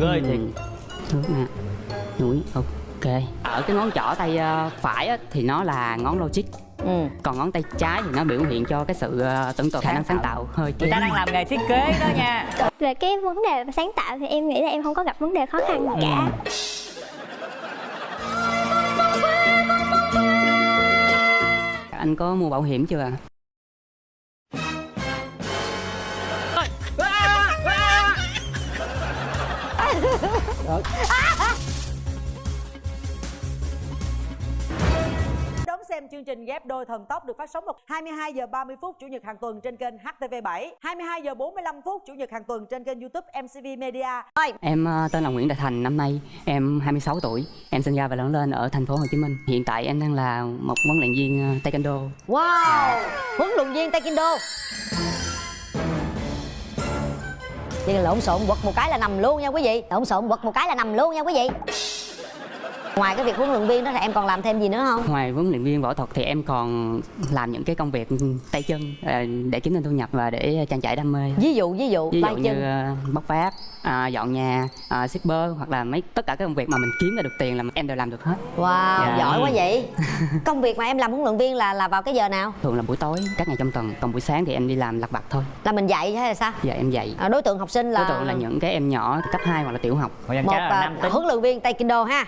ghê thiệt Thước nè. Núi ok. Ở cái ngón trỏ tay ờ, phải á, thì nó là ngón logic. Ừ. Còn ngón tay trái thì nó biểu hiện cho cái sự ờ, tưởng tượng khả năng sáng tạo hơi người kém. ta đang làm nghề thiết kế đó nha. Về cái vấn đề sáng tạo thì em nghĩ là em không có gặp vấn đề khó khăn gì cả. Anh có mua bảo hiểm chưa Đón xem chương trình ghép đôi thần tốc được phát sóng vào 22 giờ 30 phút chủ nhật hàng tuần trên kênh HTV7, 22 giờ 45 phút chủ nhật hàng tuần trên kênh YouTube MCV Media. Em ờ, tên là Nguyễn Đại Thành, năm nay em 26 tuổi. Em sinh ra và lớn lên ở thành phố Hồ Chí Minh. Hiện tại em đang là một huấn luyện viên ờ, Taekwondo. Wow! Huấn luyện viên taekwondo Vậy là lộn xộn quật một cái là nằm luôn nha quý vị. Lộn xộn quật một cái là nằm luôn nha quý vị. Ngoài cái việc huấn luyện viên đó thì em còn làm thêm gì nữa không? Ngoài huấn luyện viên võ thuật thì em còn làm những cái công việc tay chân ờ, để kiếm thêm thu nhập và để trang trải đam mê. Ví dụ ví dụ, ví tay dụ chân. như ờ, bóc phát à, dọn nhà à, shipper hoặc là mấy tất cả các công việc mà mình kiếm ra được tiền là em đều làm được hết. Wow, Dạ. giỏi quá vậy. Công việc mà em làm huấn luyện viên là là vào cái giờ nào? thường là buổi tối các ngày trong tuần còn buổi sáng thì em đi làm lặt vặt thôi. Là mình dạy hay là sao? giờ em dạy. À, đối tượng học sinh là đối tượng là những cái em nhỏ cấp 2 hoặc là tiểu học. Một là à, tính. huấn luyện viên taekwondo ha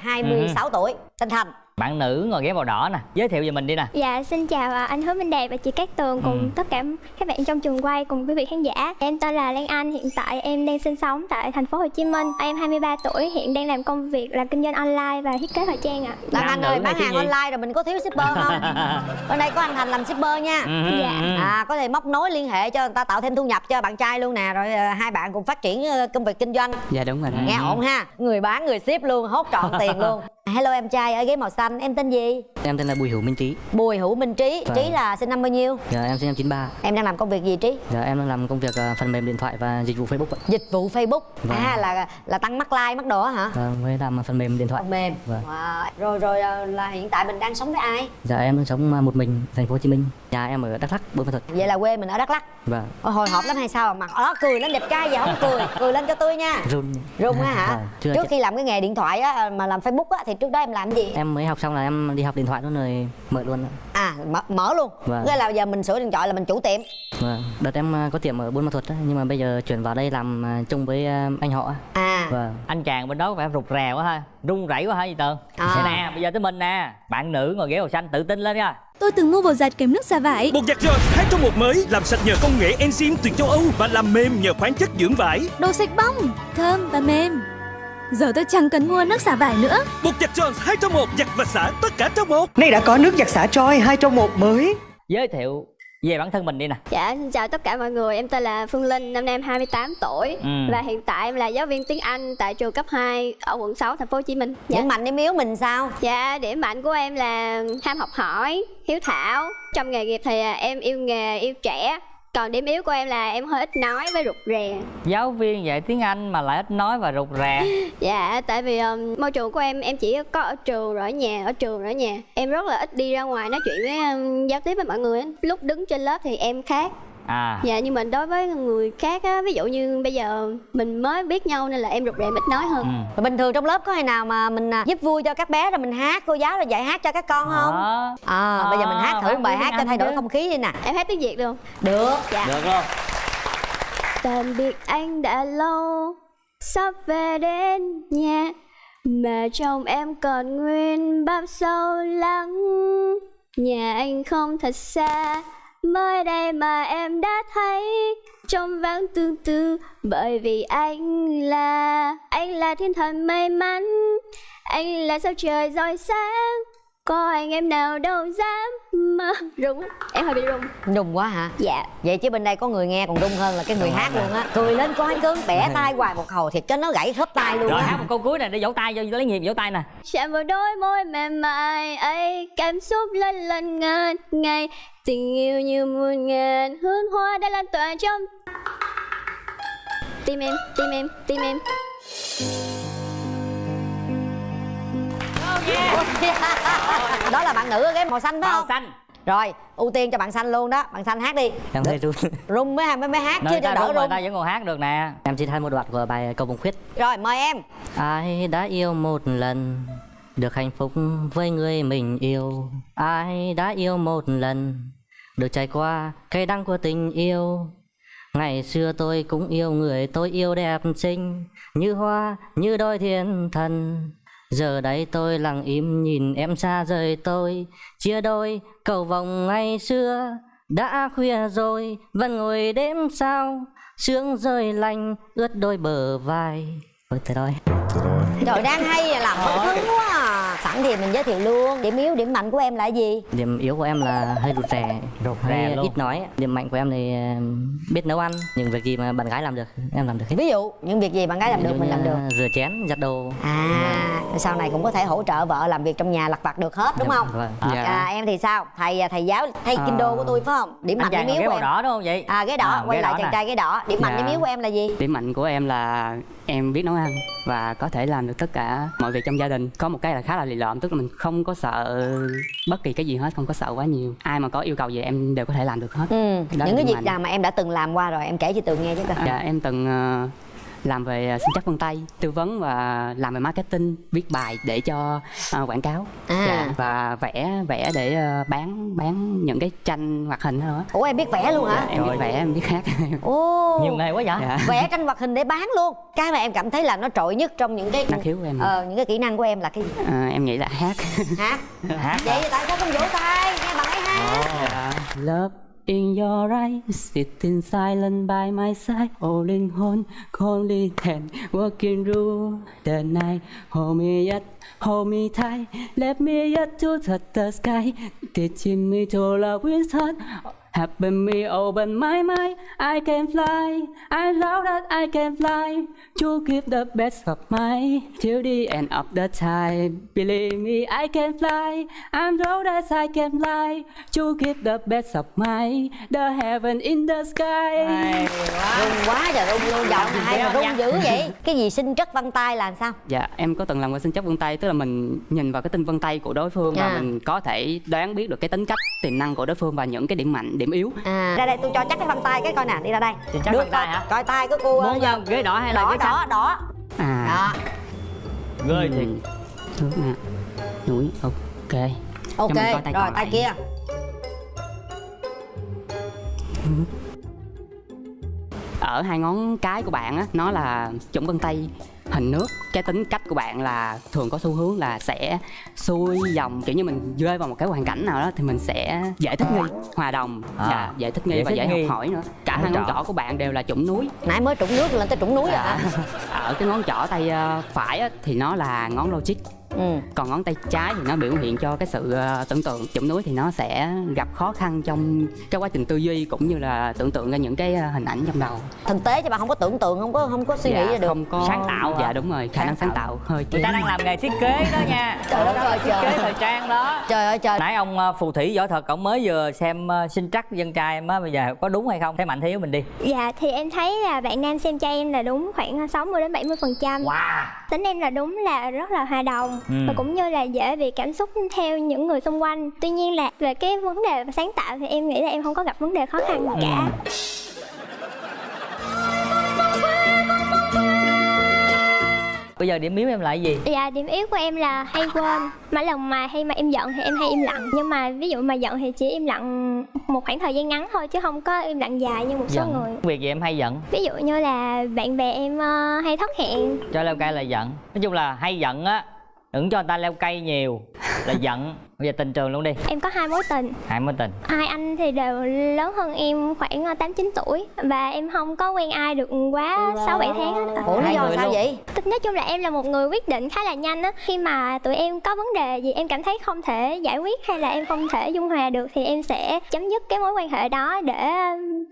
26 tuổi tên thành bạn nữ ngồi ghế màu đỏ nè giới thiệu về mình đi nè Dạ, xin chào à, anh Hứa Minh Đẹp và chị Cát Tường cùng Ừ. tất cả các bạn trong trường quay cùng quý vị khán giả. Em tên là Lan Anh, hiện tại em đang sinh sống tại thành phố Hồ Chí Minh. Em 23 tuổi, hiện đang làm công việc là kinh doanh online và thiết kế thời trang ạ. Lan Nam Anh ơi bán hàng gì? online rồi mình có thiếu shipper không? Bên đây có anh Thành làm shipper nha Ừ, Dạ. ừ. À có thể móc nối liên hệ cho người ta tạo thêm thu nhập cho bạn trai luôn nè Rồi à, hai bạn cùng phát triển ờ, công việc kinh doanh dạ đúng rồi đó Nghe ổn ha Người bán người ship luôn hốt trọn tiền luôn Hello em trai ở ghế màu xanh em tên gì? em tên là Bùi Hữu Minh Trí Bùi Hữu Minh Trí Vâng. Trí là sinh năm bao nhiêu? dạ em sinh năm 93 Em đang làm công việc gì Trí? dạ em đang làm công việc ờ, phần mềm điện thoại và dịch vụ Facebook ạ. Dịch vụ Facebook Vâng. À là là tăng mắc like mắc á hả? và mới làm phần mềm điện thoại Phần mềm Vâng. wow. Rồi rồi à, là hiện tại mình đang sống với ai? dạ em đang sống ờ, một mình thành phố Hồ Chí Minh nhà em ở Đắk Lắk Buôn Ma Thuột Vậy là quê mình ở Đắk Lắk và Ôi, Hồi hộp lắm hay sao mà đó cười lên đẹp trai vậy không cười Cười lên cho tươi nha run Rung á hả? Vâng, chưa trước khi làm cái nghề điện thoại á mà làm Facebook á thì trước đó em làm cái gì? em mới học xong là em đi học điện thoại luôn rồi mở luôn. À mở, mở luôn. Vâng. Nghĩa là giờ mình sửa điện thoại là mình chủ tiệm. Vâng, đợt em ờ, có tiệm ở Buôn Ma Thuột á, nhưng mà bây giờ chuyển vào đây làm ờ, chung với ờ, anh họ. á. À. Vâng. anh chàng bên đó có vẻ rụt rè quá ha run rẩy quá hả gì tường À. Nè bây giờ tới mình nè bạn nữ ngồi ghế màu xanh tự tin lên nha Tôi từng mua bột giặt kèm nước xả vải. Bột giặt Jones 2 trong 1 mới làm sạch nhờ công nghệ enzyme từ châu Âu và làm mềm nhờ khoáng chất dưỡng vải. Đồ sạch bong, thơm và mềm. Giờ tôi chẳng cần mua nước xả vải nữa. Bột giặt Jones 2 trong 1 giặt và xả tất cả trong một. Nay đã có nước giặt xả Troy 2 trong 1 mới. giới thiệu về bản thân mình đi nè Dạ, xin chào tất cả mọi người. Em tên là Phương Linh, năm nay em 28 tuổi Ừ. và hiện tại em là giáo viên tiếng Anh tại trường cấp 2 ở quận 6 thành phố Hồ Chí Minh. Dạ. Điểm mạnh điểm yếu mình sao? Dạ, điểm mạnh của em là ham học hỏi, hiếu thảo. Trong nghề nghiệp thì à, em yêu nghề, yêu trẻ. Còn điểm yếu của em là em hơi ít nói với rụt rè. giáo viên dạy tiếng anh mà lại ít nói và rụt rè Dạ, tại vì um, môi trường của em em chỉ có ở trường rồi ở nhà, ở trường rồi ở nhà. Em rất là ít đi ra ngoài nói chuyện với um, giao tiếp với mọi người. Lúc đứng trên lớp thì em khác. À Dạ, nhưng mà đối với người khác á, ví dụ như bây giờ mình mới biết nhau nên là em rụt rè ít nói hơn. ừ. Rồi bình thường trong lớp có ngày nào mà mình à, giúp vui cho các bé rồi mình hát cô giáo rồi dạy hát cho các con không? Đó. À, bây giờ mình hát thử À, một bài hát cho thay đổi chứ. không khí đi nè. Em hát tiếng Việt luôn. Được. Dạ. được luôn Tạm biệt anh đã lâu Sắp về đến nhà Mà trong em còn nguyên bao sâu lắng Nhà anh không thật xa Mới đây mà em đã thấy Trong vắng tương tư Bởi vì anh là Anh là thiên thần may mắn. Anh là sao trời rọi sáng Có anh em nào đâu dám mơ. Rung Em hơi bị rung. Đùng quá hả? Dạ. Vậy chứ bên đây có người nghe còn rung hơn là cái người hát luôn á. Cười lên coi cưng bẻ tay hoài một hồi thiệt cho nó gãy khớp tay luôn rồi á. hát một câu cuối nè để vỗ tay cho lấy nhịp vỗ tay nè. Chạm vào đôi môi mềm mại ấy Cảm xúc lần lần ngàn ngày Tình yêu như muôn ngàn hương hoa đã lan tỏa trong Tim em, tim em, tim em. Đó là bạn nữ ở cái màu xanh phải màu không? xanh. Rồi ưu tiên cho bạn xanh luôn đó. Bạn xanh hát đi. Em thấy run. Rung mới mới mới hát Nơi chưa cho ta đỡ rung ta vẫn còn hát được nè. Em xin hát một đoạn của bài cầu vồng khuyết. Rồi mời em. Ai đã yêu một lần được hạnh phúc với người mình yêu. Ai đã yêu một lần được trải qua cây đắng của tình yêu. Ngày xưa tôi cũng yêu người tôi yêu đẹp xinh như hoa như đôi thiên thần. Giờ đây tôi lặng im nhìn em xa rời tôi chia đôi cầu vồng ngày xưa đã khuya rồi. Vẫn ngồi đêm sao sương rơi lạnh ướt đôi bờ vai. Thôi thế thôi trời đang hay à, làm hậu hứng quá à. Sẵn thì mình giới thiệu luôn. Điểm yếu điểm mạnh của em là gì? Điểm yếu của em là hơi rụt rè Rụt hơi rè luôn. ít nói. Điểm mạnh của em thì ờ, biết nấu ăn những việc gì mà bạn gái làm được em làm được hết. Ví dụ những việc gì bạn gái làm được mình làm được. rửa chén giặt đồ. À sau này cũng có thể hỗ trợ vợ làm việc trong nhà lặt vặt được hết đúng không? Vâng. à, em thì sao? Thầy thầy giáo thầy À. kinh đô của tôi phải không? Điểm mạnh điểm yếu của em. đỏ đúng không vậy? À ghế đỏ À, quay lại chàng trai ghế đỏ. Điểm mạnh Dạ. điểm yếu của em là gì? Điểm mạnh của em là em biết nấu ăn và có thể làm được tất cả mọi việc trong gia đình. Có một cái là khá là lì lợm tức là mình không có sợ bất kỳ cái gì hết không có sợ quá nhiều. Ai mà có yêu cầu gì em đều có thể làm được hết. Ừ. Đó những cái việc nào mà em đã từng làm qua rồi em kể cho tường nghe chứ coi Dạ em từng ờ, làm về sinh chắc vân tay tư vấn và làm về marketing viết bài để cho ờ, quảng cáo. À. Dạ, và vẽ vẽ để ờ, bán bán những cái tranh hoạt hình đó ủa em biết vẽ luôn hả? Em biết vẽ em biết hát. Ồ. Nhiều nghề quá vậy? Dạ. vẽ tranh hoạt hình để bán luôn. Cái mà em cảm thấy là nó trội nhất trong những cái năng khiếu của em ờ, những cái kỹ năng của em là cái gì? Ờ, em nghĩ là hát. Hát hát vậy thì tại sao không vỗ tay? Nghe bạn ấy hát Love in your eyes, sitting silent by my side, holding on, only then, walking through the night. Hold me yet, hold me tight, let me yet to touch the sky, teaching me to love with heart. Happen me open my mind, I can fly, I love that I can fly, to give the best of my till the end of the time. Believe me, I can fly, I'm told that I can fly, to give the best of my the heaven in the sky. rung quá trời rung luôn giọng hay mà rung dữ vậy? Cái gì sinh chất vân tay là sao? Dạ, em có từng làm qua sinh chất vân tay, tức là mình nhìn vào cái tinh vân tay của đối phương và mình có thể đoán biết được cái tính cách, tiềm năng của đối phương và những cái điểm mạnh, điểm yếu. à. Ra đây tôi cho chắc cái vân tay cái coi nè đi ra đây. Thì chắc vân tay coi- hả? coi tay của cô muốn uh, ghế đỏ hay là đỏ ghế xanh? đỏ. Đỏ À, đó. Ghê thiệt. Trước nè, núi, ok. ok. Cho mình coi tay rồi tay kia. Ở hai ngón cái của bạn á nó là chủng vân tay hình nước cái tính cách của bạn là thường có xu hướng là sẽ xuôi dòng kiểu như mình rơi vào một cái hoàn cảnh nào đó thì mình sẽ dễ thích nghi hòa đồng À, dạ, dễ thích nghi dễ và thích dễ nghi. học hỏi nữa cả hai ngón trỏ. của bạn đều là chủng núi nãy mới trụng nước lên tới trụng núi rồi Dạ. hả ở cái ngón trỏ tay ờ, phải á, thì nó là ngón logic ừ. Còn ngón tay trái thì nó biểu hiện cho cái sự ờ, tưởng tượng. Chủng núi thì nó sẽ gặp khó khăn trong cái quá trình tư duy cũng như là tưởng tượng ra những cái ờ, hình ảnh trong đầu. Thực tế cho bạn không có tưởng tượng không có không có suy nghĩ ra được. Dạ, không có. Sáng tạo dạ hả? đúng rồi khả năng Sáng tạo hơi người ta đang làm nghề thiết kế đó nha. Trời đất ơi, thiết trời. kế thời trang đó. Trời ơi trời. Nãy ông uh, phù thủy võ thuật ông mới vừa xem sinh trắc dân trai em á bây giờ có đúng hay không? Thấy mạnh thiếu mình đi. Dạ thì em thấy là bạn nam xem trai em là đúng khoảng 60 đến 70 phần trăm. Wow. Tính em là đúng là rất là hòa đồng Ừ. Và cũng như là dễ bị cảm xúc theo những người xung quanh. Tuy nhiên là về cái vấn đề sáng tạo thì em nghĩ là em không có gặp vấn đề khó khăn gì cả. Bây giờ điểm yếu em là cái gì? Dạ điểm yếu của em là hay quên. Mỗi lần mà hay mà em giận thì em hay im lặng. Nhưng mà ví dụ mà giận thì chỉ im lặng một khoảng thời gian ngắn thôi Chứ không có im lặng dài như một số giận. người. Việc gì em hay giận? Ví dụ như là bạn bè em ờ, hay thất hẹn. Cho leo cây là giận. Nói chung là hay giận á đừng cho người ta leo cây nhiều là giận. Bây giờ tình trường luôn đi. Em có hai mối tình. Hai mối tình. Hai anh thì đều lớn hơn em khoảng 8-9 tuổi. Và em không có quen ai được quá 6-7 tháng hết ủa lý do sao luôn. vậy? Tức nói chung là em là một người quyết định khá là nhanh á. Khi mà tụi em có vấn đề gì em cảm thấy không thể giải quyết hay là em không thể dung hòa được Thì em sẽ chấm dứt cái mối quan hệ đó để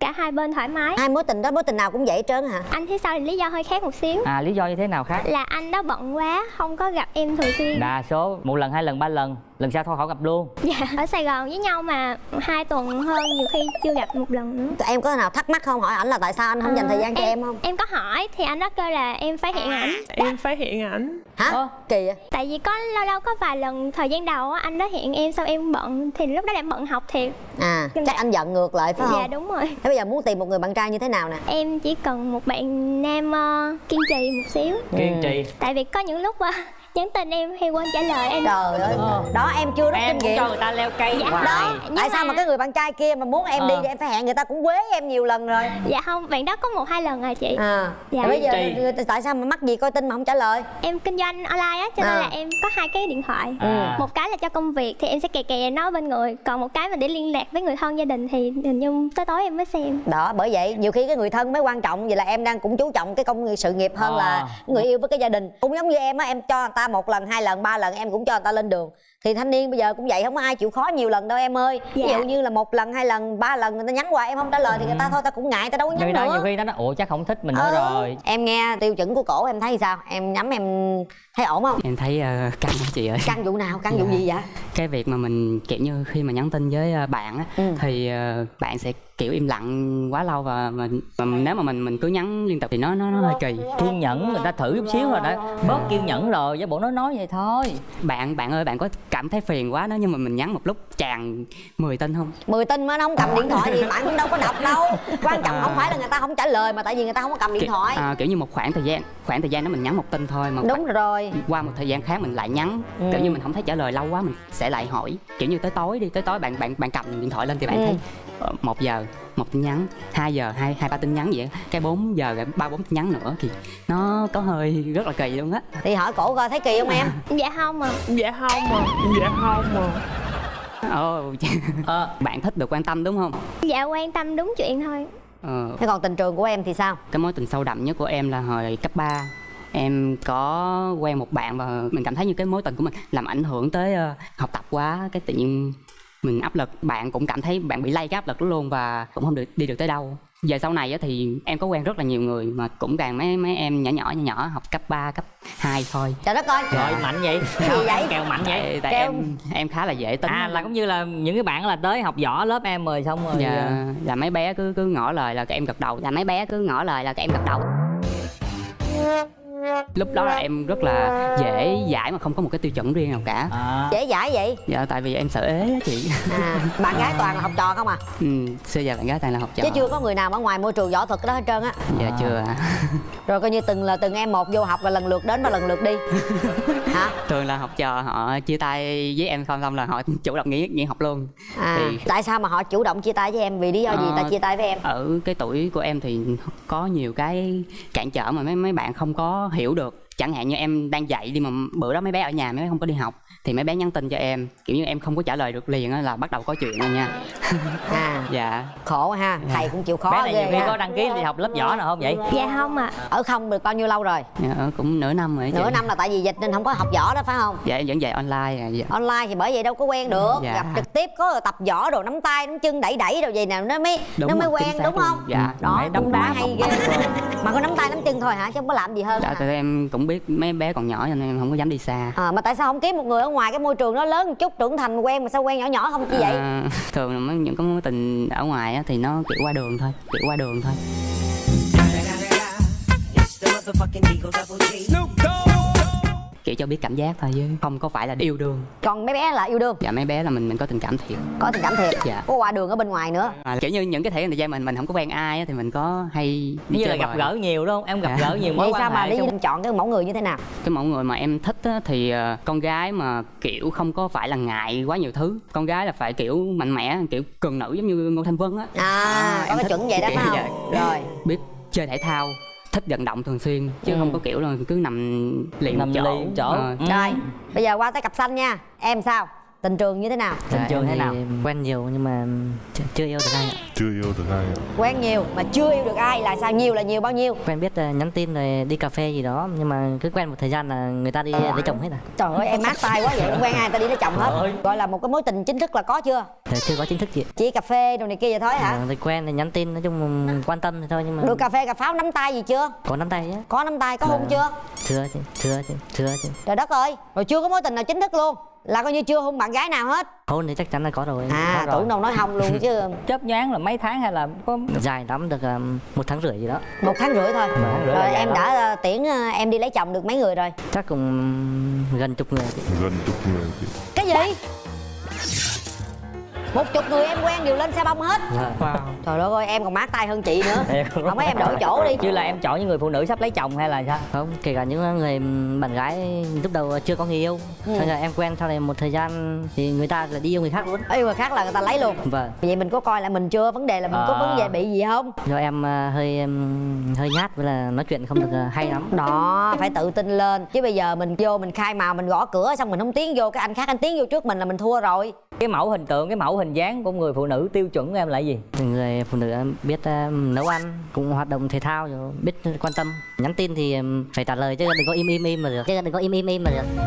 cả hai bên thoải mái. Hai mối tình đó mối tình nào cũng vậy trơn hả? Anh phía sau thì lý do hơi khác một xíu. À lý do như thế nào khác? Là anh đó bận quá, không có gặp em thường xuyên đa số một lần hai lần ba lần. Lần sau thôi khỏi gặp luôn. Dạ, ở Sài Gòn với nhau mà hai tuần hơn nhiều khi chưa gặp một lần nữa. Tụi em có nào thắc mắc không? Hỏi ảnh là tại sao anh không dành thời gian cho em không? Em có hỏi thì anh đó kêu là em phải hẹn ảnh. Em phải hiện ảnh. Hả? Ơ. kỳ vậy? Tại vì có lâu lâu có vài lần thời gian đầu á, anh đó hẹn em xong em bận thì lúc đó em bận học thiệt. À Nhưng chắc mà- anh giận ngược lại phải không? Dạ đúng rồi. Thế bây giờ muốn tìm một người bạn trai như thế nào nè? Em chỉ cần một bạn nam ờ, kiên trì một xíu. Kiên trì. Tại vì có những lúc ờ, nhắn tin em hay quên trả lời em trời ơi Ờ. đó em chưa rút em kinh nghiệm cho người ta leo cây Dạ, hoài đó Nhưng tại sao mà- mà cái người bạn trai kia mà muốn em đi Ờ. thì em phải hẹn người ta cũng quế em nhiều lần rồi Dạ không, bạn đó có một hai lần rồi chị à Dạ. Bây giờ ta- tại sao mà mắc gì coi tin mà không trả lời Em kinh doanh online á cho nên À. là em có hai cái điện thoại À. Một cái là cho công việc thì em sẽ kè kè nó bên người Còn một cái mà để liên lạc với người thân gia đình thì hình như tới tối em mới xem đó bởi vậy nhiều khi cái người thân mới quan trọng vậy là em đang cũng chú trọng cái công việc sự nghiệp hơn À. là người yêu với cái gia đình cũng giống như em á em cho người ta một lần hai lần ba lần em cũng cho người ta lên đường. Thì thanh niên bây giờ cũng vậy không có ai chịu khó nhiều lần đâu em ơi. Ví Dạ. dụ như là một lần hai lần ba lần người ta nhắn qua em không trả lời thì người ta thôi ta cũng ngại ta đâu có nhắn người ta nữa. nhiều khi nó nói ủa chắc không thích mình nữa Ờ. rồi. Em nghe tiêu chuẩn của cổ em thấy sao? Em nhắm em thấy ổn không? Em thấy ờ, căng chị ơi. Căn vụ nào? Căn vụ Dạ. gì vậy? Cái việc mà mình kiểu như khi mà nhắn tin với ờ, bạn á Ừ. thì ờ, bạn sẽ kiểu im lặng quá lâu và mình và nếu mà mình mình cứ nhắn liên tục thì nó nó, nó hơi kỳ. Kiên nhẫn người ta thử chút xíu rồi đã bớt kiên nhẫn rồi với bộ nói nói vậy thôi. Bạn bạn ơi bạn có cảm thấy phiền quá nếu như mà mình nhắn một lúc tràn 10 tin không? Mười tin mới nó không cầm điện thoại thì bạn cũng đâu có đọc đâu. Quan trọng không phải là người ta không trả lời mà tại vì người ta không có cầm điện thoại. à, kiểu như một khoảng thời gian khoảng thời gian đó mình nhắn một tin thôi mà đúng rồi. qua một thời gian khác mình lại nhắn. Ừ. kiểu như mình không thấy trả lời lâu quá mình sẽ lại hỏi. Kiểu như tới tối đi tới tối bạn bạn bạn cầm điện thoại lên thì bạn Ừ. thấy ờ, một giờ một tin nhắn 2 giờ hai hai ba tin nhắn vậy cái 4 giờ rồi ba bốn tin nhắn nữa thì nó có hơi rất là kỳ luôn á. Thì hỏi cổ coi thấy kỳ không em? Dạ không à Dạ không mà Dạ không mà ồ ờ. bạn thích được quan tâm đúng không? Dạ quan tâm đúng chuyện thôi. Ờ, thế còn tình trường của em thì sao? Cái mối tình sâu đậm nhất của em là hồi cấp 3 em có quen một bạn và mình cảm thấy như cái mối tình của mình làm ảnh hưởng tới ờ, học tập quá cái tự nhiên mình áp lực bạn cũng cảm thấy bạn bị lây cái áp lực đó luôn và cũng không được đi được tới đâu. Về sau này á thì em có quen rất là nhiều người mà cũng càng mấy mấy em nhỏ nhỏ nhỏ nhỏ học cấp 3, cấp 2 thôi. Trời đất ơi! Rồi mạnh vậy. Gì vậy? kèo mạnh vậy? Tại, tại Kêu- em em khá là dễ tính. À là cũng như là những cái bạn là tới học võ lớp em rồi xong rồi dạ, ờ, là mấy bé cứ cứ ngỏ lời là các em gật đầu. Là mấy bé cứ ngỏ lời là các em gật đầu lúc đó là em rất là dễ giải mà không có một cái tiêu chuẩn riêng nào cả. À, dễ dãi vậy? Dạ tại vì em sợ ế á chị. À bạn gái toàn là học trò không à? Ừ, xưa giờ bạn gái toàn là học trò. Chứ chưa có người nào ở ngoài môi trường võ thuật đó hết trơn á. Dạ À. chưa ạ. rồi coi như từng là từng em một vô học và lần lượt đến và lần lượt đi. Hả? Thường là học trò họ chia tay với em xong xong là họ chủ động nghỉ nghỉ học luôn. À Thì- tại sao mà họ chủ động chia tay với em? Vì lý do gì Ờ, ta chia tay với em? ở cái tuổi của em thì có nhiều cái cản trở mà mấy mấy bạn không có hiểu được. Chẳng hạn như em đang dạy đi mà bữa đó mấy bé ở nhà, mấy bé không có đi học thì mấy bé nhắn tin cho em kiểu như em không có trả lời được liền á là bắt đầu có chuyện rồi nha. À. Dạ. Khổ ha thầy cũng chịu khó bé này nhiều ghê khi ha. có đăng ký đi học lớp võ nào không vậy? Dạ không ạ. Ở không được bao nhiêu lâu rồi? Dạ, ở cũng nửa năm rồi chị. nửa năm là tại vì dịch nên không có học võ đó phải không? Dạ em vẫn dạy online à, dạ. online thì bởi vậy đâu có quen được. Dạ. gặp trực tiếp có tập võ đồ nắm tay nắm chân đẩy đẩy đồ gì nào nó mới Đúng nó mới rồi, quen đúng không? Dạ. đó đấm đá, hay ghê. mà có nắm tay nắm chân thôi hả? Chứ không có làm gì hơn dạ tại em cũng biết mấy bé còn nhỏ cho nên em không có dám đi xa. À, mà tại sao không kiếm một người ở ngoài cái môi trường nó lớn một chút trưởng thành quen mà sao quen nhỏ nhỏ không chi vậy? À, thường là mấy những cái mối tình ở ngoài á, thì nó kiểu qua đường thôi kiểu qua đường thôi kiểu cho biết cảm giác thôi chứ. Không có phải là yêu đương. Còn mấy bé là yêu đương? Dạ mấy bé là mình mình có tình cảm thiệt. Có tình cảm thiệt? Dạ. có qua đường ở bên ngoài nữa? À, kiểu như những cái thể thời gian mình mình không có quen ai á, thì mình có hay đi như là gặp gỡ nhiều đúng không? Em gặp Dạ. gỡ nhiều mối vậy quan sao mà lý xong- chọn cái mẫu người như thế nào? Cái mẫu người mà em thích á, thì ờ, con gái mà kiểu không có phải là ngại quá nhiều thứ. Con gái là phải kiểu mạnh mẽ kiểu cường nữ giống như ngô thanh vân á. À, có em cái thích chuẩn vậy đó phải không? vậy. rồi. Biết chơi thể thao thích vận động thường xuyên chứ Ừ. không có kiểu là cứ nằm liền nằm chỗ, chỗ. Ờ, Ừ. rồi bây giờ qua tới cặp xanh nha. Em sao tình trường như thế nào? Tình trường em thế nào? quen nhiều nhưng mà chưa, chưa yêu được ai ạ. Chưa yêu được ai ạ. Quen nhiều mà chưa yêu được ai là sao? Nhiều là nhiều bao nhiêu? Quen biết là nhắn tin rồi đi cà phê gì đó nhưng mà cứ quen một thời gian là người ta đi lấy chồng hết à trời ơi em mát tay quá vậy. Không quen ai ta đi lấy chồng hết. Gọi là một cái mối tình chính thức là có chưa? Thì chưa có chính thức gì chỉ cà phê đồ này kia vậy thôi hả? Ờ, thì quen thì nhắn tin nói chung là quan tâm thì thôi nhưng mà được cà phê cà pháo nắm tay gì chưa? Có nắm tay á. Có nắm tay có hôn Dạ. chưa? Chưa chứ chưa chứ chưa chứ trời đất ơi rồi chưa có mối tình nào chính thức luôn là coi như chưa hôn bạn gái nào hết. Hôn thì chắc chắn là có rồi. À có rồi. tưởng đâu nói hông luôn chứ. Chớp nhoáng là mấy tháng hay là có dài lắm được um, một tháng rưỡi gì đó. Một tháng rưỡi thôi. Tháng rưỡi rồi em đã ờ, tiễn ờ, em đi lấy chồng được mấy người rồi? Chắc cũng gần chục người. Gần chục người cái gì một chục người em quen đều lên xe bông hết. Wow. trời đất ơi em còn mát tay hơn chị nữa. Không mấy em đổi chỗ đi. Chứ là em chọn những người phụ nữ sắp lấy chồng hay là sao? Không kể cả những người bạn gái lúc đầu chưa có người yêu. Ừ. sau em quen sau này một thời gian thì người ta lại đi yêu người khác luôn. Yêu người khác là người ta lấy luôn. Vâng. Vậy mình có coi lại mình chưa? Vấn đề là mình có À. vấn đề bị gì không? Do em à, hơi hơi nhát với là nói chuyện không được à, hay lắm. Đó phải tự tin lên. Chứ bây giờ mình vô mình khai màu mình gõ cửa xong mình không tiến vô cái anh khác anh tiến vô trước mình là mình thua rồi. Cái mẫu hình tượng cái mẫu hình dáng của người phụ nữ tiêu chuẩn của em là gì? Người phụ nữ biết nấu ăn cũng hoạt động thể thao rồi biết quan tâm. Nhắn tin thì phải trả lời chứ đừng có im im im mà được. Chứ đừng có im im im mà được.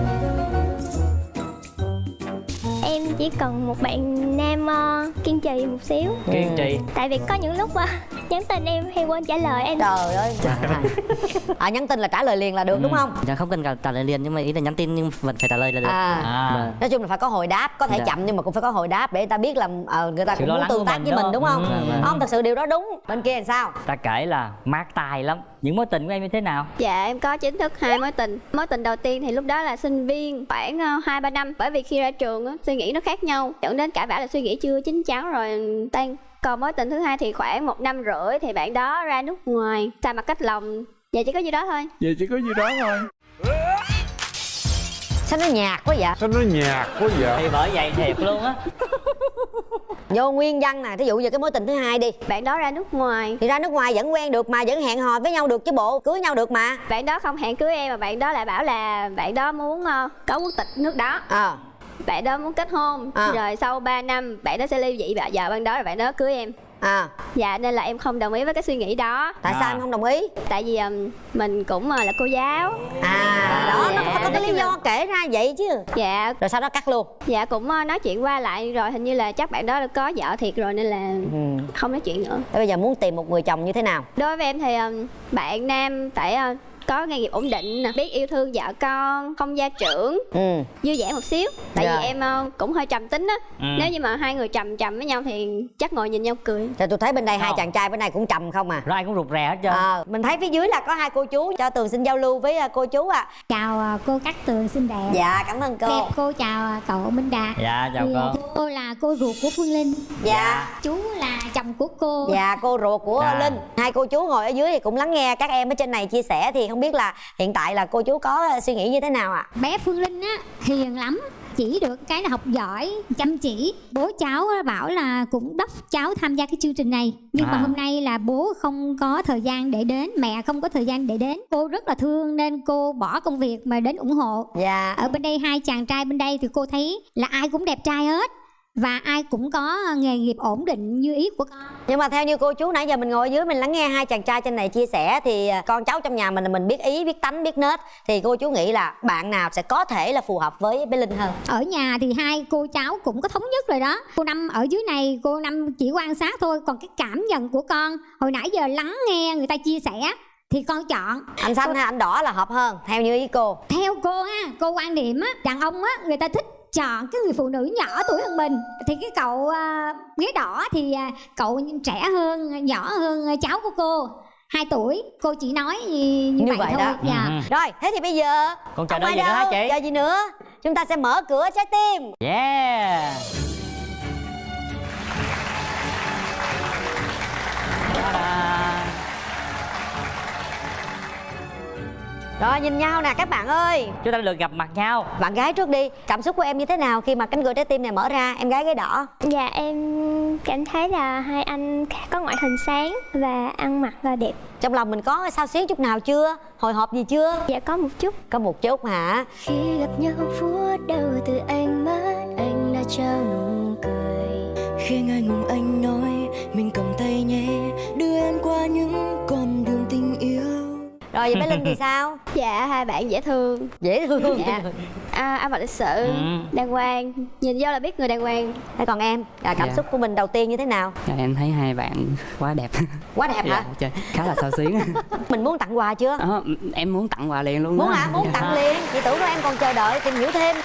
Em chỉ cần một bạn nam ờ, kiên trì một xíu. Kiên trì. Tại vì có những lúc ờ, nhắn tin em hay quên trả lời em. Trời ơi. À nhắn tin là trả lời liền là được đúng không? Dạ không cần cả trả lời liền nhưng mà ý là nhắn tin nhưng vẫn phải trả lời là được. À. À. Vâng. nói chung là phải có hồi đáp có thể Dạ. chậm nhưng mà cũng phải có hồi đáp để người ta biết là ờ, người ta Sự cũng lo muốn lắng tương tác mình với mình đúng không? Ừ, ừ, ừ. không thật sự điều đó đúng. Bên kia làm sao? Ta kể là mát tài lắm. Những mối tình của em như thế nào? Dạ em có chính thức hai mối tình. Mối tình đầu tiên thì lúc đó là sinh viên khoảng ờ, hai ba năm. Bởi vì khi ra trường á, suy nghĩ nó khác nhau. Dẫn đến cãi vã là suy nghĩ chưa chín chắn rồi tan Còn mối tình thứ hai thì khoảng một năm rưỡi Thì bạn đó ra nước ngoài. Xa mặt cách lòng. Dạ chỉ có gì đó thôi. Vậy chỉ có gì đó thôi. Sao nó nhạt quá vậy? Sao nó nhạt quá vậy? Thì bởi vậy thiệt luôn á. Vô nguyên văn nè thí dụ như cái mối tình thứ hai đi. Bạn đó ra nước ngoài. Thì ra nước ngoài vẫn quen được mà vẫn hẹn hò với nhau được chứ bộ cưới nhau được mà. Bạn đó không hẹn cưới em mà bạn đó lại bảo là Bạn đó muốn ờ, có quốc tịch nước đó. Ờ Bạn đó muốn kết hôn À. Rồi sau 3 năm bạn đó sẽ ly dị bà vợ bạn đó rồi bạn đó cưới em. À. Dạ nên là em không đồng ý với cái suy nghĩ đó. Tại À. sao em không đồng ý? Tại vì ừm, mình cũng ờ, là cô giáo. À đó nó phải có cái lý do kể ra vậy chứ. Dạ. Rồi sau đó cắt luôn. Dạ cũng ờ, nói chuyện qua lại rồi hình như là chắc bạn đó có vợ thiệt rồi nên là ừ. không nói chuyện nữa. Thế bây giờ muốn tìm một người chồng như thế nào? Đối với em thì ừm, bạn nam phải ờ, có nghề nghiệp ổn định nè, biết yêu thương vợ con, không gia trưởng, ừ vui vẻ một xíu. Tại Dạ. vì em ờ, cũng hơi trầm tính á. Ừ. Nếu như mà hai người trầm trầm với nhau thì chắc ngồi nhìn nhau cười. thì tôi thấy bên đây hai Không. chàng trai bên này cũng trầm không à rồi ai cũng rụt rè hết trơn Ờ, mình thấy phía dưới là có hai cô chú cho tường xin giao lưu với à, cô chú ạ Chào à, cô Cát Tường xinh đẹp dạ cảm ơn cô Đẹp cô chào à, cậu Minh Đạt dạ chào Thì, cô à, Cô là cô ruột của Phương Linh dạ Chú là chồng của cô dạ cô ruột của Dạ. linh hai cô chú ngồi ở dưới thì cũng lắng nghe các em ở trên này chia sẻ thì không biết là hiện tại là cô chú có à, suy nghĩ như thế nào ạ? Bé Phương Linh á hiền lắm chỉ được cái là học giỏi chăm chỉ. Bố cháu bảo là cũng đốc cháu tham gia cái chương trình này. Nhưng mà À. hôm nay là bố không có thời gian để đến mẹ không có thời gian để đến. Cô rất là thương nên cô bỏ công việc mà đến ủng hộ. Dạ. Ở bên đây hai chàng trai bên đây thì cô thấy là ai cũng đẹp trai hết và ai cũng có nghề nghiệp ổn định như ý của con. Nhưng mà theo như cô chú nãy giờ mình ngồi ở dưới mình lắng nghe hai chàng trai trên này chia sẻ thì à, con cháu trong nhà mình là mình biết ý biết tánh biết nết. Thì cô chú nghĩ là bạn nào sẽ có thể là phù hợp với bé linh hơn? Ở nhà thì hai cô cháu cũng có thống nhất rồi đó. Cô năm ở dưới này cô năm chỉ quan sát thôi. Còn cái cảm nhận của con hồi nãy giờ lắng nghe người ta chia sẻ thì con chọn. Anh xanh hay anh đỏ là hợp hơn theo như ý cô. Theo cô ha cô quan điểm á đàn ông á người ta thích chọn cái người phụ nữ nhỏ tuổi hơn mình. Thì cái cậu à, ghế đỏ thì à, cậu trẻ hơn nhỏ hơn cháu của cô. 2 tuổi cô chỉ nói như, như, như vậy, vậy thôi. đó. Dạ. Ừ. rồi thế thì bây giờ Còn chờ đợi ai gì nữa hả chị? chờ gì nữa? Chúng ta sẽ mở cửa trái tim. Yeah rồi nhìn nhau nè các bạn ơi. Chúng ta được gặp mặt nhau. Bạn gái trước đi cảm xúc của em như thế nào khi mà cánh cửa trái tim này mở ra? Em gái ghế đỏ. Dạ em cảm thấy là hai anh có ngoại hình sáng và ăn mặc là đẹp. trong lòng mình có sao xuyến chút nào chưa? Hồi hộp gì chưa? Dạ có một chút. có một chút hả? Khi gặp nhau phút đầu từ ánh mắt anh đã trao nụ cười. Khi ngại ngùng anh nói Mình cầm tay nhé Đưa em qua những rồi vậy bé linh thì sao Dạ hai bạn dễ thương. dễ thương Dạ. À, ăn mặc lịch sự, Ừ. đàng hoàng. Nhìn vô là biết người đàng hoàng. thế còn em à, cảm Dạ. xúc của mình đầu tiên như thế nào Dạ, em thấy hai bạn quá đẹp quá đẹp hả dạ, trời, khá là sao xuyến mình muốn tặng quà chưa Đó, em muốn tặng quà liền luôn muốn đó. hả muốn Dạ. tặng liền chị tưởng đâu em còn chờ đợi tìm hiểu thêm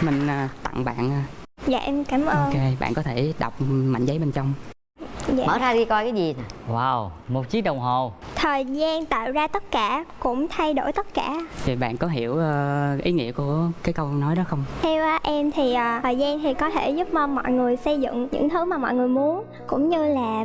mình à, tặng bạn à. Dạ em cảm ơn ok bạn có thể đọc mảnh giấy bên trong dạ. mở ra đi coi cái gì nè wow một chiếc đồng hồ Thời gian tạo ra tất cả cũng thay đổi tất cả. Thì bạn có hiểu ờ, ý nghĩa của cái câu nói đó không? Theo à, em thì à, thời gian thì có thể giúp mong mọi người xây dựng những thứ mà mọi người muốn Cũng như là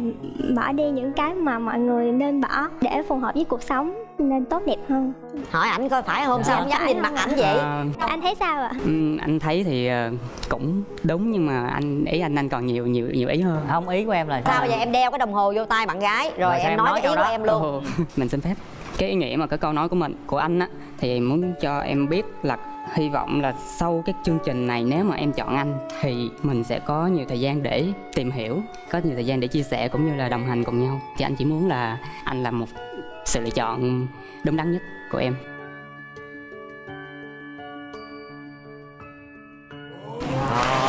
bỏ đi những cái mà mọi người nên bỏ để phù hợp với cuộc sống nên tốt đẹp hơn. Hỏi ảnh coi phải không? Dạ. sao không dám nhìn mặt ảnh vậy? Ờ, Anh thấy sao ạ? ừm, anh thấy thì ờ, cũng đúng nhưng mà anh ý anh anh còn nhiều nhiều nhiều ý hơn. Không ý của em là sao vậy? Em đeo cái đồng hồ vô tay bạn gái rồi, Rồi em em nói nói cái ý của đó? em luôn. Ồ, mình xin phép. Cái ý nghĩa mà cái câu nói của mình của anh á thì muốn cho em biết là hy vọng là sau cái chương trình này nếu mà em chọn anh thì mình sẽ có nhiều thời gian để tìm hiểu có nhiều thời gian để chia sẻ cũng như là đồng hành cùng nhau. Thì anh chỉ muốn là anh là một sự lựa chọn đúng đắn nhất của em. Hồi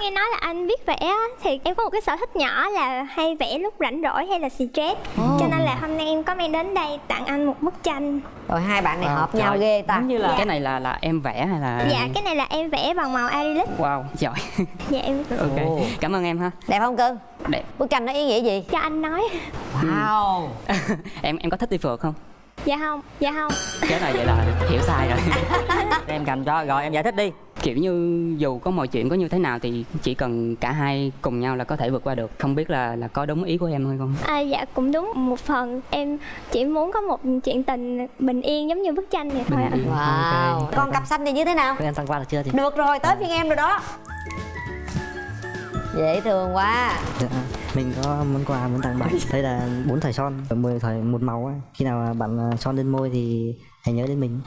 nghe nói là anh biết vẽ á, thì em có một cái sở thích nhỏ là hay vẽ lúc rảnh rỗi hay là stress Cho nên là hôm nay em có mang đến đây tặng anh một bức tranh. Rồi hai bạn này Wow, hợp nhau trời. ghê ta. giống như là cái này là là em vẽ hay là Dạ cái này là em vẽ bằng màu acrylic. Wow giỏi. Dạ em ok Ồ. cảm ơn em ha. Đẹp không cưng? Đẹp. Bức tranh nó ý nghĩa gì? Cho anh nói. Wow. Em em có thích đi phượt không Dạ không, dạ không. Chết rồi vậy là hiểu sai rồi. Em cầm cho rồi em giải thích đi. Kiểu như dù có mọi chuyện có như thế nào thì chỉ cần cả hai cùng nhau là có thể vượt qua được. Không biết là là có đúng ý của em hay không? À, Dạ cũng đúng một phần. Em chỉ muốn có một chuyện tình bình yên giống như bức tranh này thôi ạ. wow. Ok. con cặp xanh thì như thế nào? Các em tặng quà được chưa thì được rồi tới phiên em rồi đó dễ thương quá. Dạ, mình có món quà muốn tặng bạn. Đây là bốn thỏi son mười thỏi một màu ấy. khi nào bạn à, son lên môi thì hãy nhớ đến mình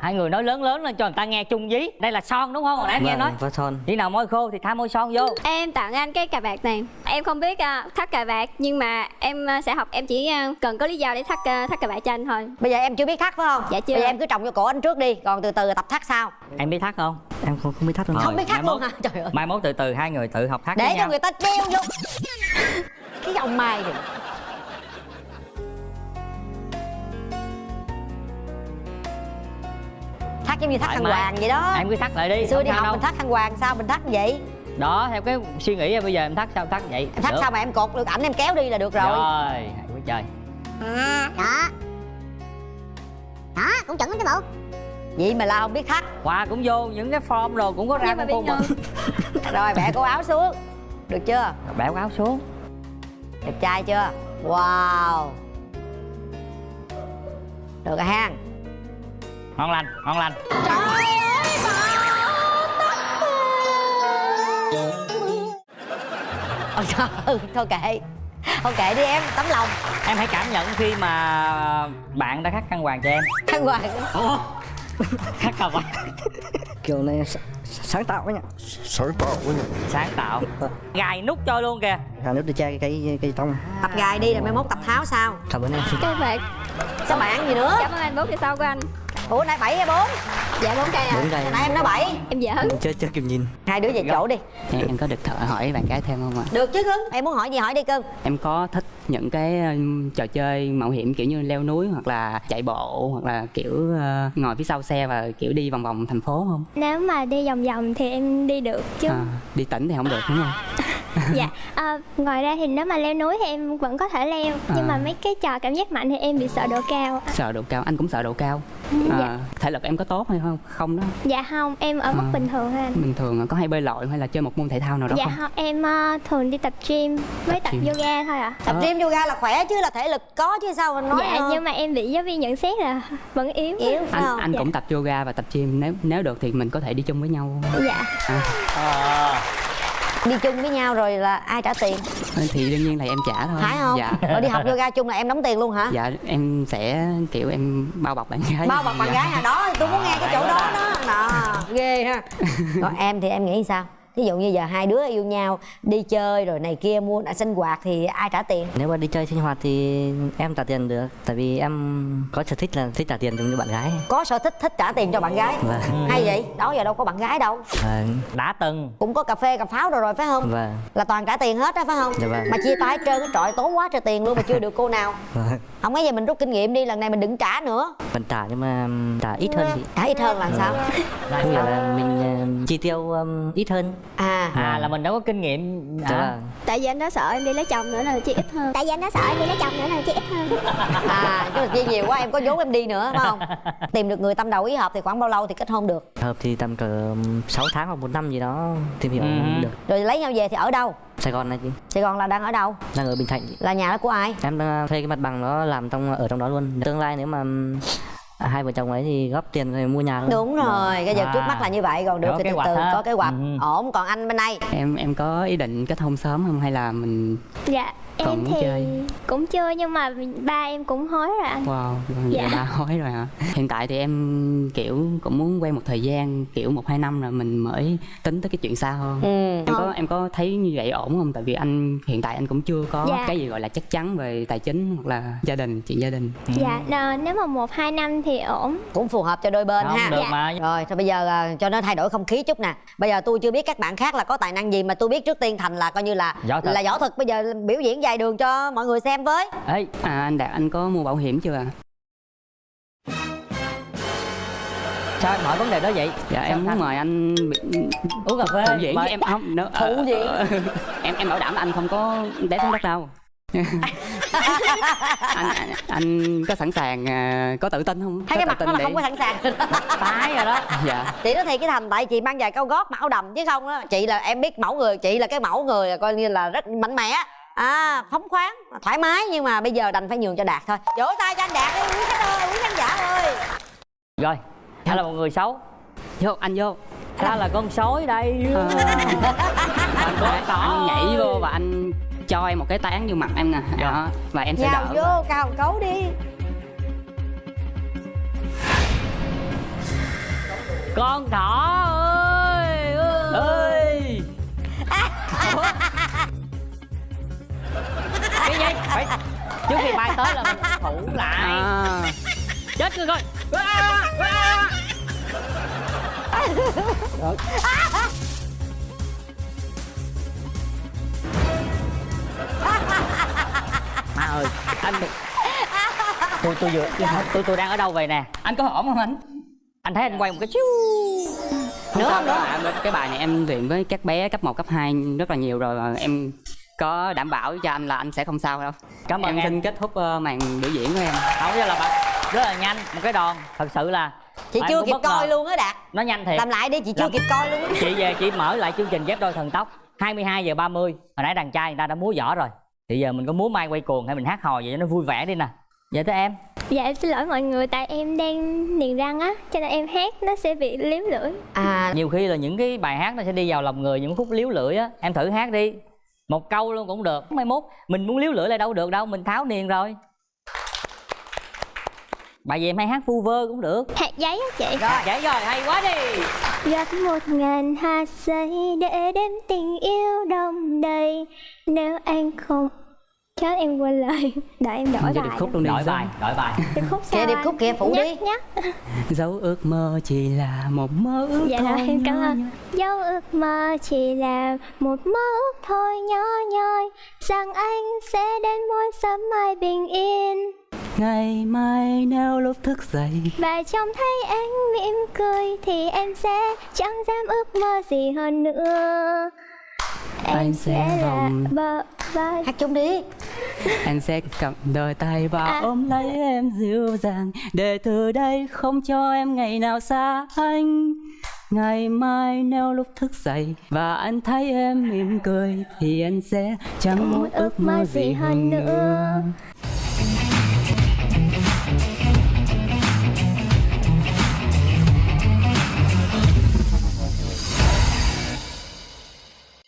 hai người nói lớn lớn lên cho người ta nghe chung dí. Đây là son đúng không? Hồi nãy nghe nói. có son. Khi nào môi khô thì tha môi son vô. Em tặng anh cái cà vạt này. Em không biết uh, thắt cà vạt Nhưng mà em uh, sẽ học Em chỉ uh, cần có lý do để thắt uh, thắt cà vạt cho anh thôi. Bây giờ em chưa biết thắt phải không? Dạ chưa. bây giờ em cứ trồng vô cổ anh trước đi còn từ từ tập thắt sau. Em biết thắt không? Em không không biết thắt luôn. Không biết thắt luôn hả? Trời ơi. mai mốt từ từ hai người tự học thắt để cho nhau người ta treo vô. Cái ông mai thì thắt giống như thắt khăn mái. hoàng vậy đó. Em cứ thắt lại đi xưa không đi học đâu. mình thắt khăn hoàng sao mình thắt vậy? Đó theo cái suy nghĩ bây giờ em thắt sao thắt vậy? Em thắt Được. sao mà em cột được ảnh em kéo đi là được rồi. Rồi hay quá trời. À đó. Đó cũng chuẩn lắm chứ bộ. Vậy mà la không biết thắt. Quà cũng vô những cái form rồi cũng có ra con mà. rồi bẻ cổ áo xuống. Được chưa? Bẻ áo xuống. Đẹp trai chưa? Wow. Được rồi ha ngon lành ngon lành. Ôi trời ơi, thôi kệ. Thôi kệ đi em, tấm lòng. Em hãy cảm nhận khi mà bạn đã khắc khăn hoàng cho em. Khăn hoàng Ủa? khắc khăn hoàng. Kiểu này sáng tạo ấy nhỉ? Sáng tạo quá nhỉ? Sáng tạo. Gài nút cho luôn kìa. Cả nước để che cái cái cái trong Tập gài đi rồi mai mốt tập tháo sao? Cảm ơn em. Các bạn. Sao bạn gì nữa? Cảm ơn anh bốn cây sau của anh Ủa nãy 7 hay 4 Dạ bốn cây à. Bốn cây. Nãy em nói 7 Em giỡn. Chưa chưa kịp nhìn Hai đứa về chỗ đi. Em, em có được thợ hỏi bạn gái thêm không ạ? Được chứ cưng. Em muốn hỏi gì hỏi đi cưng. Em có thích những cái um, trò chơi mạo hiểm kiểu như leo núi hoặc là chạy bộ hoặc là kiểu uh, ngồi phía sau xe và kiểu đi vòng vòng thành phố không? Nếu mà đi vòng vòng thì em đi được chứ. À, đi tỉnh thì không được đúng không? Dạ à, Ngoài ra thì nếu mà leo núi thì em vẫn có thể leo. Nhưng À. mà mấy cái trò cảm giác mạnh thì em bị sợ độ cao sợ độ cao anh cũng sợ độ cao dạ. à, thể lực em có tốt hay không? Không đó. Dạ không, em ở mức À. bình thường thôi anh bình thường có hay bơi lội hay là chơi một môn thể thao nào đó Dạ không? không, em ờ, thường đi tập gym với tập gym. yoga thôi ạ. Tập Ờ. gym yoga là khỏe chứ là thể lực có chứ sao mình nói Dạ ờ, nhưng mà em bị giáo viên nhận xét là vẫn yếu. Yếu anh không? anh Dạ. cũng tập yoga và tập gym. Nếu nếu được thì mình có thể đi chung với nhau. Dạ. À, ờ Đi chung với nhau rồi là ai trả tiền? Thì đương nhiên là em trả thôi. Phải không? Dạ. Rồi đi học yoga chung là em đóng tiền luôn hả? Dạ em sẽ kiểu em bao bọc bạn gái. Bao bọc bạn Dạ. gái à đó tôi muốn nghe cái chỗ đó đó. Đó ghê ha. Còn em thì em nghĩ sao Ví dụ như giờ hai đứa yêu nhau đi chơi rồi này kia mua đã sinh hoạt thì ai trả tiền? Nếu mà đi chơi sinh hoạt thì em trả tiền được tại vì em có sở thích là thích trả tiền giống như bạn gái. Có sở thích thích trả tiền cho bạn gái? Vâng. hay vậy đó giờ đâu có bạn gái đâu. Vâng. Đã từng. Cũng có cà phê cà pháo rồi rồi phải không? Vâng. Là toàn trả tiền hết đó phải không? Dạ vâng. mà chia tay trơn trọi tốn quá trời tiền luôn mà chưa được cô nào. Vâng. Không có gì mình rút kinh nghiệm đi lần này mình đừng trả nữa. Vẫn trả nhưng mà trả ít hơn chị. Trả ít hơn là sao? Là là mình uh, chi tiêu um, ít hơn à. À là mình đâu có kinh nghiệm Dạ à. vâng. tại vì anh đó sợ em đi lấy chồng nữa là chi ít hơn. Tại vì anh nó sợ em đi lấy chồng nữa là chi ít hơn. À chứ chia nhiều quá em có vốn em đi nữa phải không? Tìm được người tâm đầu ý hợp thì khoảng bao lâu thì kết hôn được? Hợp thì tầm cỡ 6 tháng hoặc một năm gì đó tìm hiểu Ừ. được. Rồi lấy nhau về thì ở đâu? Sài Gòn này chị. Sài gòn là đang ở đâu? Đang ở Bình Thạnh chị. là nhà đó của ai? Em đang thuê cái mặt bằng đó làm trong ở trong đó luôn. Tương lai nếu mà um, hai vợ chồng ấy thì góp tiền rồi mua nhà luôn đúng rồi cái giờ À. trước mắt là như vậy còn được Có thì từ từ ha. có kế hoạch Ừ. ổn còn anh bên đây em em có ý định kết hôn sớm không hay là mình dạ Còn em muốn thì chơi? cũng chưa nhưng mà ba em cũng hối rồi anh wow Dạ. dạ. ba hối rồi hả hiện tại thì em kiểu cũng muốn quen một thời gian kiểu một hai năm rồi mình mới tính tới cái chuyện xa hơn ừ. em có em có thấy như vậy ổn không tại vì anh hiện tại anh cũng chưa có Dạ. cái gì gọi là chắc chắn về tài chính hoặc là gia đình chuyện gia đình dạ ờ, nếu mà một hai năm thì ổn cũng phù hợp cho đôi bên không ha được Dạ. mà rồi thôi bây giờ à, cho nó thay đổi không khí chút nè bây giờ tôi chưa biết các bạn khác là có tài năng gì mà tôi biết trước tiên thành là coi như là Võ là võ thuật bây giờ biểu diễn dài đường cho mọi người xem với. Ê, à anh đạt anh có mua bảo hiểm chưa ạ sao em hỏi vấn đề đó vậy. Dạ Sao em muốn mời anh uống cà phê phụ diễn. mời- với em không? Nữa Phụ ờ, diễn? ờ, em em bảo đảm là anh không có té xuống đất đâu. Anh, anh anh có sẵn sàng à, có tự tin không? Thấy có cái mặt nó là tin không có để sẵn sàng. Tái rồi đó. Dạ. Chị nói thiệt cái thành tại chị mang giày cao gót mặc áo đầm chứ không á. Chị là em biết mẫu người chị là cái mẫu người coi như là rất mạnh mẽ à phóng khoáng thoải mái nhưng mà bây giờ đành phải nhường cho đạt thôi. Vỗ tay cho anh đạt đi quý khách ơi quý khán giả ơi. Rồi anh là một người xấu. Vô anh vô. Ta là con sói đây. Ờ. anh có tỏ. Anh nhảy vô và anh cho em một cái tán vô mặt em nè. Đó và em sẽ nhào đỡ. vô cào cấu đi. Con thỏ ơi ơi. Ủa? Cái gì phải. Trước khi bay tới là mình thủ lại. À, chết rồi coi. À, à. má ơi anh tôi tôi vừa tôi tôi đang ở đâu vậy nè? Anh có ổn không anh? Anh thấy anh quay một cái chiu. Không sao đâu. ạ. cái bài này em luyện với các bé cấp 1, cấp 2 rất là nhiều rồi em có đảm bảo cho anh là anh sẽ không sao đâu. Cảm ơn em, em. xin kết thúc ờ, màn biểu diễn của em. Không cho là bạn rất là nhanh một cái đòn. Thật sự là chị chưa kịp bất ngờ. coi luôn á đạt. Nó nhanh thiệt. Làm lại đi chị chưa Làm- kịp coi luôn chị về chị mở lại chương trình ghép đôi thần tốc 22 giờ 30 hồi nãy đàn trai người ta đã múa võ rồi. Thì giờ mình có múa mai quay cuồng hay mình hát hò vậy cho nó vui vẻ đi nè. Vậy tới em. Dạ em xin lỗi mọi người tại em đang niềng răng á cho nên em hát nó sẽ bị liếm lưỡi. À. Nhiều khi là những cái bài hát nó sẽ đi vào lòng người những khúc liếu lưỡi á. Em thử hát đi một câu luôn cũng được. Mai mốt mình muốn liếu lưỡi lại đâu được đâu mình tháo niềng rồi. Bài gì em hay hát vu vơ cũng được. Hạt giấy á chị. Rồi vậy rồi hay quá đi. Gặp một ngàn hạt giấy để đem tình yêu đông đầy. Nếu anh không Chết em quên lời. Đợi em đổi bài điệp khúc luôn đi. đổi bài đổi bài. Điệp khúc Kìa, sao điệp anh? khúc kìa, phụ nhắc, đi. Nhắc. Dấu ước mơ chỉ là một mơ ước Dạ thôi rồi em cảm ơn. Dấu ước mơ chỉ là một mơ ước thôi nhỏ nhoi Rằng anh sẽ đến mỗi sớm mai bình yên. Ngày mai nếu lúc thức dậy. Và trông thấy anh mỉm cười Thì em sẽ chẳng dám ước mơ gì hơn nữa Anh sẽ vòng- bờ vai hát chung đi. Anh sẽ cầm đôi tay và À. ôm lấy em dịu dàng. Để từ đây không cho em ngày nào xa anh. Ngày mai nếu lúc thức dậy và anh thấy em mỉm cười thì anh sẽ chẳng muốn ước mơ gì hơn nữa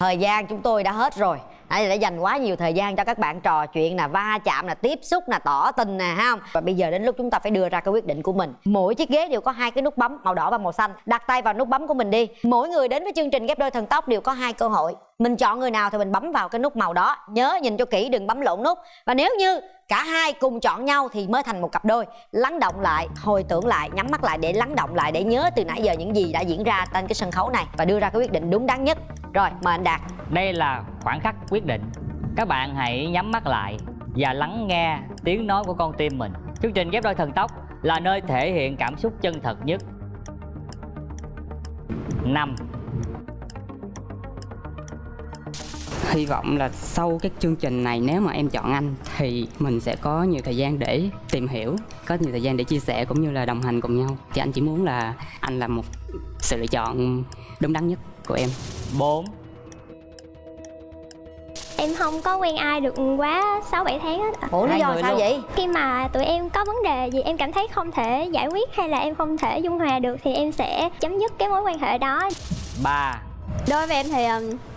thời gian chúng tôi đã hết rồi. Đấy, đã dành quá nhiều thời gian cho các bạn trò chuyện là va chạm là tiếp xúc là tỏ tình nè ha không? Và bây giờ đến lúc chúng ta phải đưa ra cái quyết định của mình. Mỗi chiếc ghế đều có hai cái nút bấm màu đỏ và màu xanh. Đặt tay vào nút bấm của mình đi. Mỗi người đến với chương trình ghép đôi thần tốc đều có hai cơ hội mình chọn người nào thì mình bấm vào cái nút màu đó. Nhớ nhìn cho kỹ, đừng bấm lộn nút. Và nếu như cả hai cùng chọn nhau thì mới thành một cặp đôi. Lắng động lại, hồi tưởng lại, nhắm mắt lại để lắng động lại, để nhớ từ nãy giờ những gì đã diễn ra trên cái sân khấu này và đưa ra cái quyết định đúng đắn nhất. Rồi, mời anh đạt. Đây là khoảng khắc quyết định. Các bạn hãy nhắm mắt lại và lắng nghe tiếng nói của con tim mình. Chương trình ghép đôi thần tốc là nơi thể hiện cảm xúc chân thật nhất. Năm. Hy vọng là sau cái chương trình này nếu mà em chọn anh thì mình sẽ có nhiều thời gian để tìm hiểu có nhiều thời gian để chia sẻ cũng như là đồng hành cùng nhau. Thì anh chỉ muốn là anh là một sự lựa chọn đúng đắn nhất của em. 4 Em không có quen ai được quá 6-7 tháng hết. Ủa lý do sao luôn. vậy? Khi mà tụi em có vấn đề gì em cảm thấy không thể giải quyết hay là em không thể dung hòa được thì em sẽ chấm dứt cái mối quan hệ đó. 3 Đối với em thì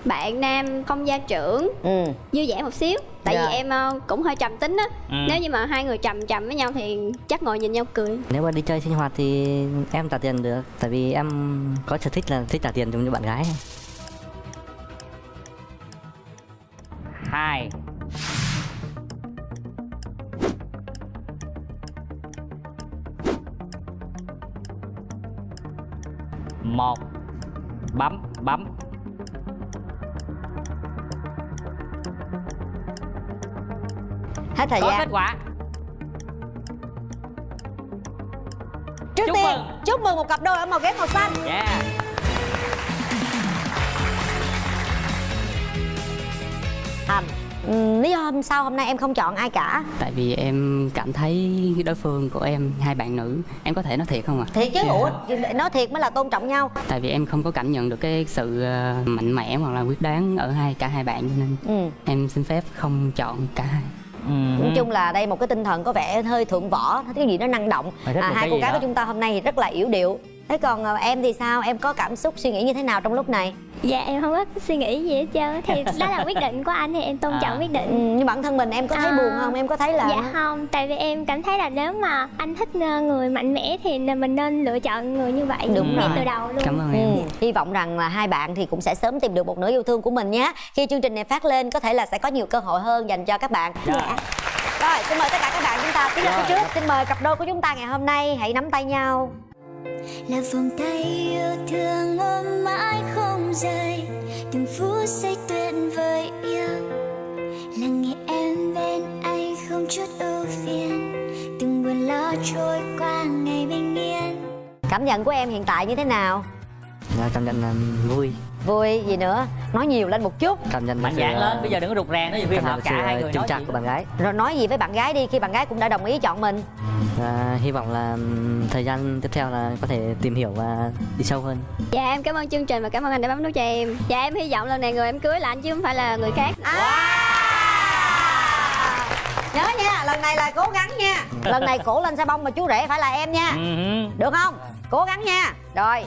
bạn nam không gia trưởng ừ. Dư dả một xíu. Tại Dạ. vì em cũng hơi trầm tính á. Ừ. Nếu như mà hai người trầm trầm với nhau thì chắc ngồi nhìn nhau cười. Nếu mà đi chơi sinh hoạt thì em trả tiền được. Tại vì em có sở thích là thích trả tiền giống như bạn gái. 2 một bấm bấm. Hết thời có gian. kết quả. Trước Chúc tiên mừng. chúc mừng một cặp đôi ở màu ghép màu xanh. Yeah lý do sao hôm nay em không chọn ai cả. Tại vì em cảm thấy đối phương của em hai bạn nữ em có thể nói thiệt không ạ? Thiệt chứ Dạ. ủa nói thiệt mới là tôn trọng nhau. Tại vì em không có cảm nhận được cái sự ờ, mạnh mẽ hoặc là quyết đoán ở hai cả hai bạn cho nên ừ. em xin phép không chọn cả hai. Nói chung là đây một cái tinh thần có vẻ hơi thượng võ cái gì nó năng động. À, hai cô gái đó. của chúng ta hôm nay thì rất là yểu điệu thế còn ờ, em thì sao? Em có cảm xúc suy nghĩ như thế nào trong lúc này? Dạ em không có suy nghĩ gì hết trơn Thì đó là quyết định của anh thì em tôn À. trọng quyết ừ, định nhưng bản thân mình em có thấy À. buồn không? Em có thấy là Dạ không, tại vì em cảm thấy là nếu mà anh thích ờ, người mạnh mẽ thì mình nên lựa chọn người như vậy Đúng ngay rồi. từ đầu luôn. Cảm ơn em. Ừ, hy vọng rằng là hai bạn thì cũng sẽ sớm tìm được một nửa yêu thương của mình nhé. Khi chương trình này phát lên có thể là sẽ có nhiều cơ hội hơn dành cho các bạn. Dạ. rồi xin mời tất cả các bạn chúng ta tiến lên phía trước. Xin mời cặp đôi của chúng ta ngày hôm nay. Hãy nắm tay nhau là vòng tay yêu thương ôm mãi không rời, từng phút giây tuyệt vời yêu. Là nghe em bên anh không chút ưu phiền, từng buồn lo trôi qua ngày bình yên. Cảm nhận của em hiện tại như thế nào? Dạ, cảm nhận là vui. Vui gì nữa? Nói nhiều lên một chút. Cảm nhận mạnh sự, dạn ờ, lên bây giờ đừng có rụt rè nhiều khi cảm hợp cả hai người chững nói chuyện của bạn gái. Rồi nói gì với bạn gái đi khi bạn gái cũng đã đồng ý chọn mình. Và hy vọng là thời gian tiếp theo là có thể tìm hiểu và đi sâu hơn. Dạ em cảm ơn chương trình và cảm ơn anh đã bấm nút cho em. Dạ em hy vọng lần này người em cưới là anh chứ không phải là người khác. Nhớ nha lần này là cố gắng nha. Lần này cổ lên xe bông mà chú rể phải là em nha. Ừ được không? Cố gắng nha. Rồi